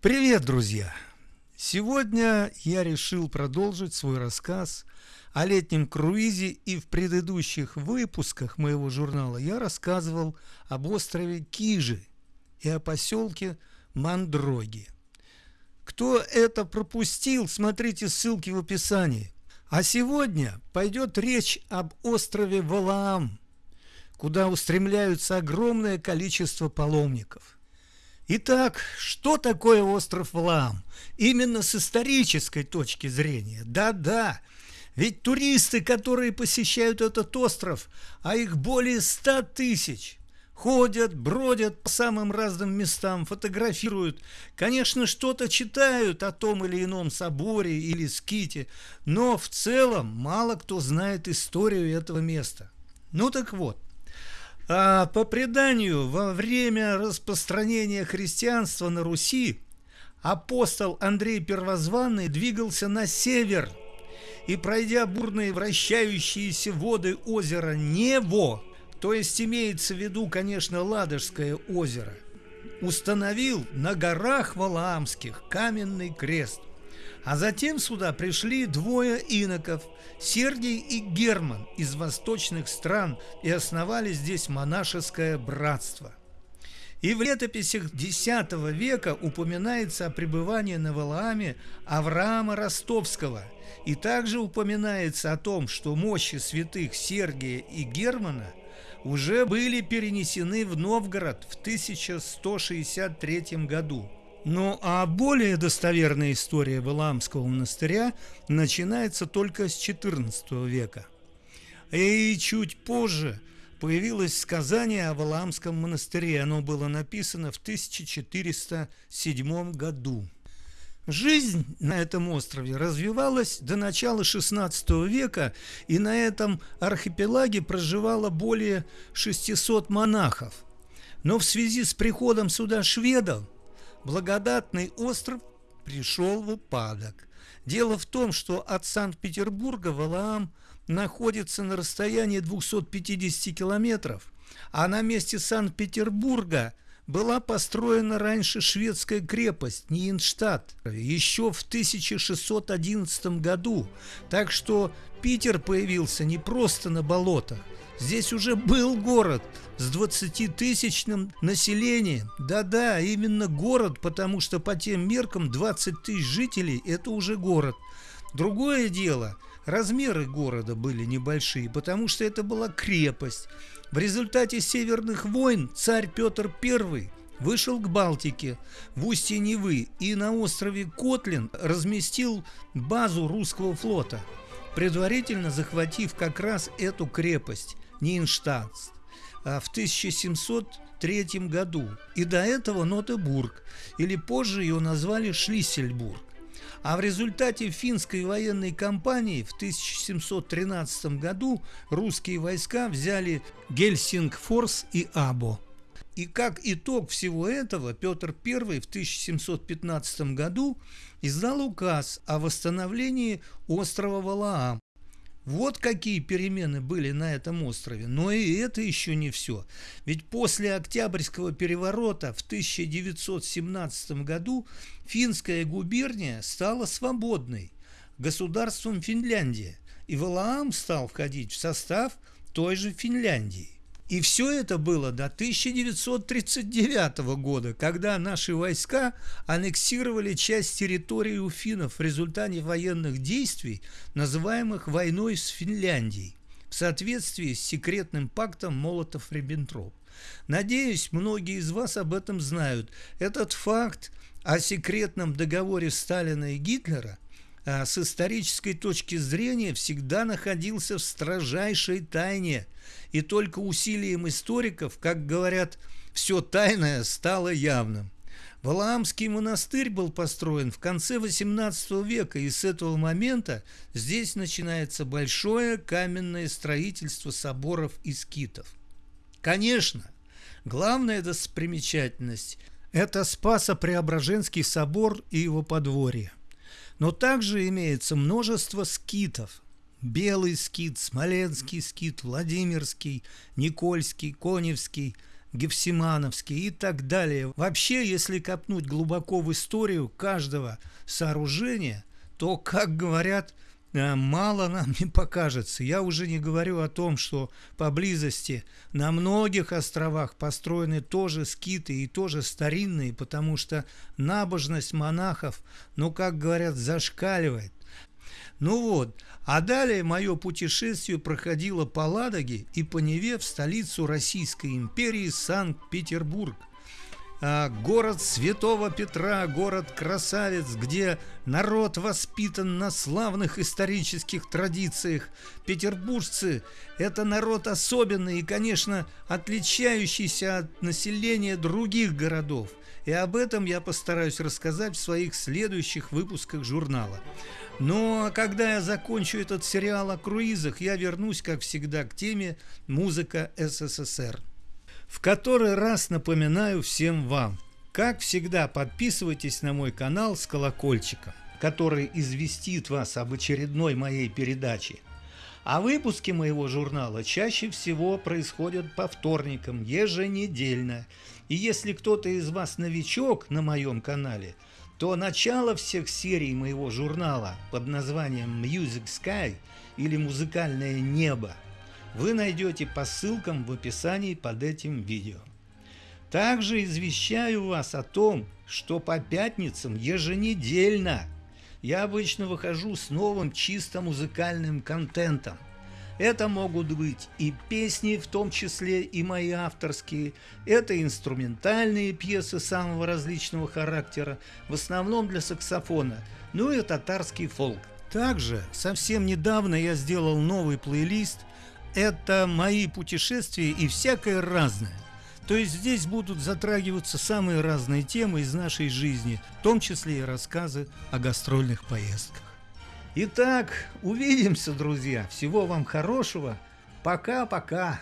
Привет, друзья! Сегодня я решил продолжить свой рассказ о летнем круизе и в предыдущих выпусках моего журнала я рассказывал об острове Кижи и о поселке Мандроги. Кто это пропустил, смотрите ссылки в описании. А сегодня пойдет речь об острове Валаам, куда устремляются огромное количество паломников – Итак, что такое остров Валаам? Именно с исторической точки зрения. Да-да, ведь туристы, которые посещают этот остров, а их более ста тысяч, ходят, бродят по самым разным местам, фотографируют, конечно, что-то читают о том или ином соборе или ските, но в целом мало кто знает историю этого места. Ну так вот, а по преданию, во время распространения христианства на Руси апостол Андрей Первозванный двигался на север и, пройдя бурные вращающиеся воды озера Нево, то есть имеется в виду, конечно, Ладожское озеро, установил на горах Валаамских каменный крест. А затем сюда пришли двое иноков, Сергий и Герман из восточных стран и основали здесь монашеское братство. И в летописях X века упоминается о пребывании на Валааме Авраама Ростовского, и также упоминается о том, что мощи святых Сергия и Германа уже были перенесены в Новгород в 1163 году – ну а более достоверная история Валаамского монастыря начинается только с XIV века. И чуть позже появилось сказание о Валаамском монастыре. Оно было написано в 1407 году. Жизнь на этом острове развивалась до начала XVI века, и на этом архипелаге проживало более 600 монахов. Но в связи с приходом сюда шведов благодатный остров пришел в упадок. Дело в том, что от Санкт-Петербурга Валаам находится на расстоянии 250 километров, а на месте Санкт-Петербурга была построена раньше шведская крепость Ниенштадт еще в 1611 году, так что Питер появился не просто на болотах, Здесь уже был город с 20-тысячным населением. Да-да, именно город, потому что по тем меркам 20 тысяч жителей – это уже город. Другое дело, размеры города были небольшие, потому что это была крепость. В результате северных войн царь Петр I вышел к Балтике в устье Невы и на острове Котлин разместил базу русского флота, предварительно захватив как раз эту крепость. Нинштадт в 1703 году, и до этого Нотебург, или позже ее назвали Шлиссельбург. А в результате финской военной кампании в 1713 году русские войска взяли Гельсингфорс и Або. И как итог всего этого Петр I в 1715 году издал указ о восстановлении острова Валаам вот какие перемены были на этом острове. Но и это еще не все. Ведь после Октябрьского переворота в 1917 году финская губерния стала свободной государством Финляндия, и Валаам стал входить в состав той же Финляндии. И все это было до 1939 года, когда наши войска аннексировали часть территории у финнов в результате военных действий, называемых войной с Финляндией, в соответствии с секретным пактом Молотов-Риббентроп. Надеюсь, многие из вас об этом знают. Этот факт о секретном договоре Сталина и Гитлера – с исторической точки зрения всегда находился в строжайшей тайне, и только усилием историков, как говорят, все тайное стало явным. Валаамский монастырь был построен в конце XVIII века, и с этого момента здесь начинается большое каменное строительство соборов и скитов. Конечно, главная достопримечательность – это Спасо-Преображенский собор и его подворье. Но также имеется множество скитов. Белый скит, Смоленский скит, Владимирский, Никольский, Коневский, Гефсимановский и так далее. Вообще, если копнуть глубоко в историю каждого сооружения, то, как говорят, мало нам не покажется. Я уже не говорю о том, что поблизости на многих островах построены тоже скиты и тоже старинные, потому что набожность монахов, ну, как говорят, зашкаливает. Ну вот, а далее мое путешествие проходило по Ладоге и по Неве в столицу Российской империи Санкт-Петербург. А, город Святого Петра, город-красавец, где народ воспитан на славных исторических традициях. Петербуржцы – это народ особенный и, конечно, отличающийся от населения других городов. И об этом я постараюсь рассказать в своих следующих выпусках журнала. Но когда я закончу этот сериал о круизах, я вернусь, как всегда, к теме «Музыка СССР». В который раз напоминаю всем вам, как всегда, подписывайтесь на мой канал с колокольчиком, который известит вас об очередной моей передаче. А выпуски моего журнала чаще всего происходят по вторникам, еженедельно. И если кто-то из вас новичок на моем канале – то начало всех серий моего журнала под названием Music Sky или «Музыкальное небо» вы найдете по ссылкам в описании под этим видео. Также извещаю вас о том, что по пятницам еженедельно я обычно выхожу с новым чисто музыкальным контентом. Это могут быть и песни, в том числе и мои авторские, это инструментальные пьесы самого различного характера, в основном для саксофона, ну и татарский фолк. Также совсем недавно я сделал новый плейлист «Это мои путешествия и всякое разное». То есть здесь будут затрагиваться самые разные темы из нашей жизни, в том числе и рассказы о гастрольных поездках. Итак, увидимся, друзья. Всего вам хорошего. Пока-пока.